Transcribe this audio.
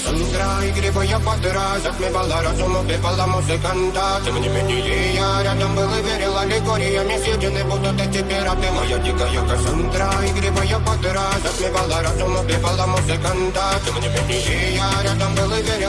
Кассандра, игривая подра Затмевала разум, убивала музыканта Тем не менее я рядом был и верил Аллегориями съедены будут эти пираты Моя дикая Кассандра, игривая подра Затмевала разум, убивала музыканта Тем не менее я рядом был и верил